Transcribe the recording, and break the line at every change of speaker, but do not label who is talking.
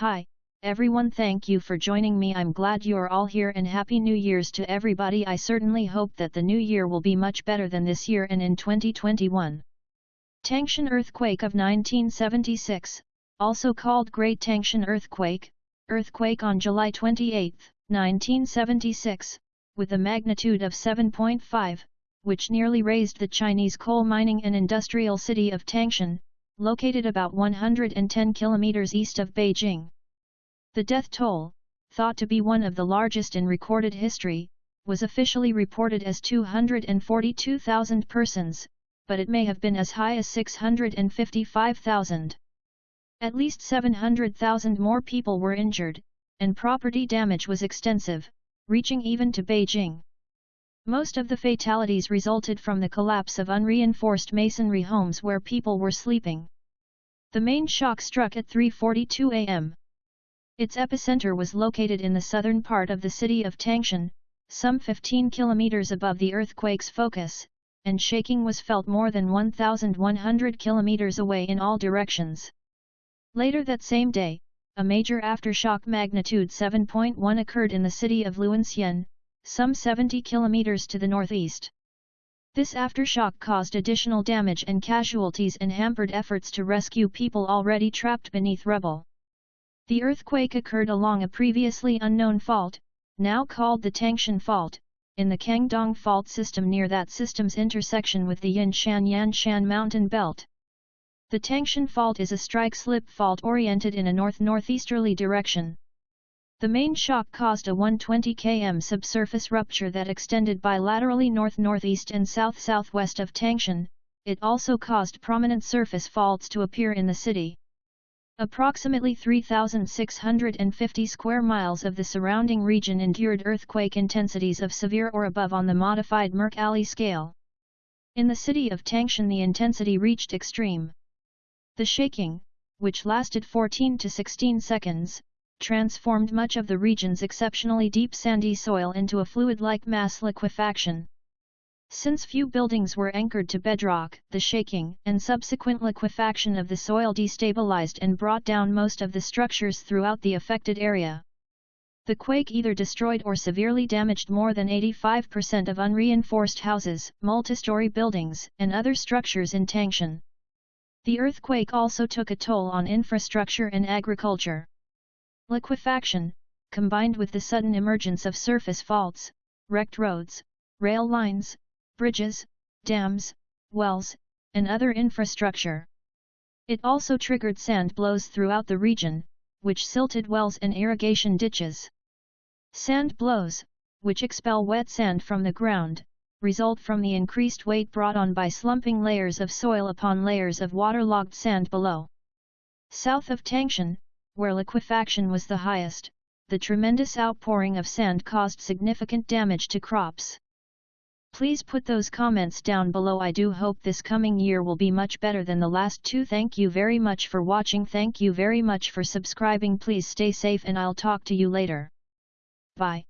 Hi, everyone thank you for joining me I'm glad you're all here and happy new years to everybody I certainly hope that the new year will be much better than this year and in 2021. Tangshan earthquake of 1976, also called Great Tangshan earthquake, earthquake on July 28, 1976, with a magnitude of 7.5, which nearly razed the Chinese coal mining and industrial city of Tangshan, located about 110 kilometers east of Beijing. The death toll, thought to be one of the largest in recorded history, was officially reported as 242,000 persons, but it may have been as high as 655,000. At least 700,000 more people were injured, and property damage was extensive, reaching even to Beijing. Most of the fatalities resulted from the collapse of unreinforced masonry homes where people were sleeping. The main shock struck at 3.42 am. Its epicenter was located in the southern part of the city of Tangshan, some 15 kilometers above the earthquake's focus, and shaking was felt more than 1,100 kilometers away in all directions. Later that same day, a major aftershock magnitude 7.1 occurred in the city of Luanxian, some 70 kilometers to the northeast. This aftershock caused additional damage and casualties and hampered efforts to rescue people already trapped beneath rubble. The earthquake occurred along a previously unknown fault, now called the Tangshan Fault, in the Kangdong Fault system near that system's intersection with the Yinshan-Yanshan mountain belt. The Tangshan Fault is a strike-slip fault oriented in a north-northeasterly direction. The main shock caused a 120 km subsurface rupture that extended bilaterally north-northeast and south-southwest of Tangshan, it also caused prominent surface faults to appear in the city. Approximately 3,650 square miles of the surrounding region endured earthquake intensities of severe or above on the modified Mercalli scale. In the city of Tangshan the intensity reached extreme. The shaking, which lasted 14 to 16 seconds, transformed much of the region's exceptionally deep sandy soil into a fluid-like mass liquefaction. Since few buildings were anchored to bedrock, the shaking and subsequent liquefaction of the soil destabilized and brought down most of the structures throughout the affected area. The quake either destroyed or severely damaged more than 85% of unreinforced houses, multistory buildings, and other structures in Tangshan. The earthquake also took a toll on infrastructure and agriculture. Liquefaction, combined with the sudden emergence of surface faults, wrecked roads, rail lines, bridges, dams, wells, and other infrastructure. It also triggered sand blows throughout the region, which silted wells and irrigation ditches. Sand blows, which expel wet sand from the ground, result from the increased weight brought on by slumping layers of soil upon layers of waterlogged sand below. South of Tangshan, where liquefaction was the highest, the tremendous outpouring of sand caused significant damage to crops. Please put those comments down below I do hope this coming year will be much better than the last two thank you very much for watching thank you very much for subscribing please stay safe and I'll talk to you later. Bye.